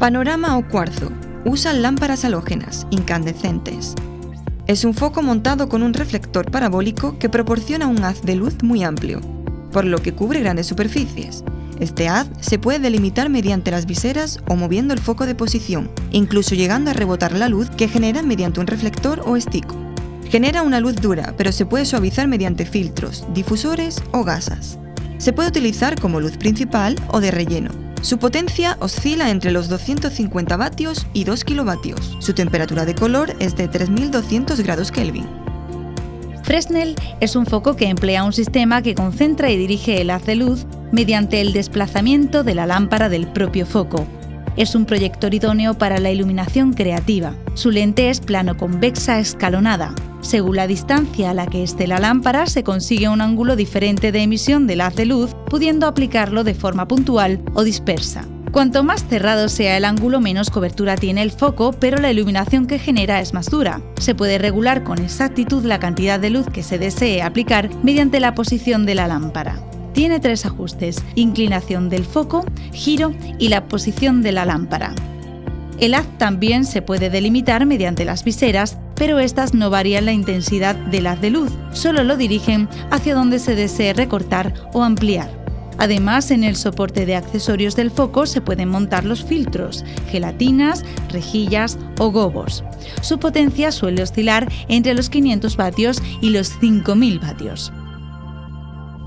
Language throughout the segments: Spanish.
Panorama o cuarzo. Usan lámparas halógenas, incandescentes. Es un foco montado con un reflector parabólico que proporciona un haz de luz muy amplio, por lo que cubre grandes superficies. Este haz se puede delimitar mediante las viseras o moviendo el foco de posición, incluso llegando a rebotar la luz que genera mediante un reflector o estico. Genera una luz dura, pero se puede suavizar mediante filtros, difusores o gasas. Se puede utilizar como luz principal o de relleno. Su potencia oscila entre los 250 vatios y 2 kilovatios. Su temperatura de color es de 3200 grados Kelvin. Fresnel es un foco que emplea un sistema que concentra y dirige el haz de luz mediante el desplazamiento de la lámpara del propio foco. Es un proyector idóneo para la iluminación creativa. Su lente es plano-convexa escalonada. Según la distancia a la que esté la lámpara, se consigue un ángulo diferente de emisión del haz de luz, pudiendo aplicarlo de forma puntual o dispersa. Cuanto más cerrado sea el ángulo, menos cobertura tiene el foco, pero la iluminación que genera es más dura. Se puede regular con exactitud la cantidad de luz que se desee aplicar mediante la posición de la lámpara. Tiene tres ajustes, inclinación del foco, giro y la posición de la lámpara. El haz también se puede delimitar mediante las viseras, pero estas no varían la intensidad del haz de luz, solo lo dirigen hacia donde se desee recortar o ampliar. Además, en el soporte de accesorios del foco se pueden montar los filtros, gelatinas, rejillas o gobos. Su potencia suele oscilar entre los 500 vatios y los 5000 vatios.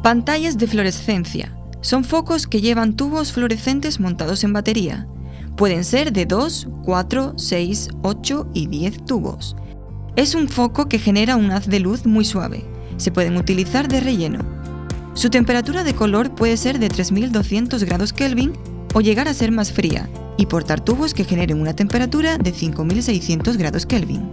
Pantallas de fluorescencia. Son focos que llevan tubos fluorescentes montados en batería. Pueden ser de 2, 4, 6, 8 y 10 tubos. Es un foco que genera un haz de luz muy suave. Se pueden utilizar de relleno. Su temperatura de color puede ser de 3200 grados Kelvin o llegar a ser más fría y portar tubos que generen una temperatura de 5600 grados Kelvin.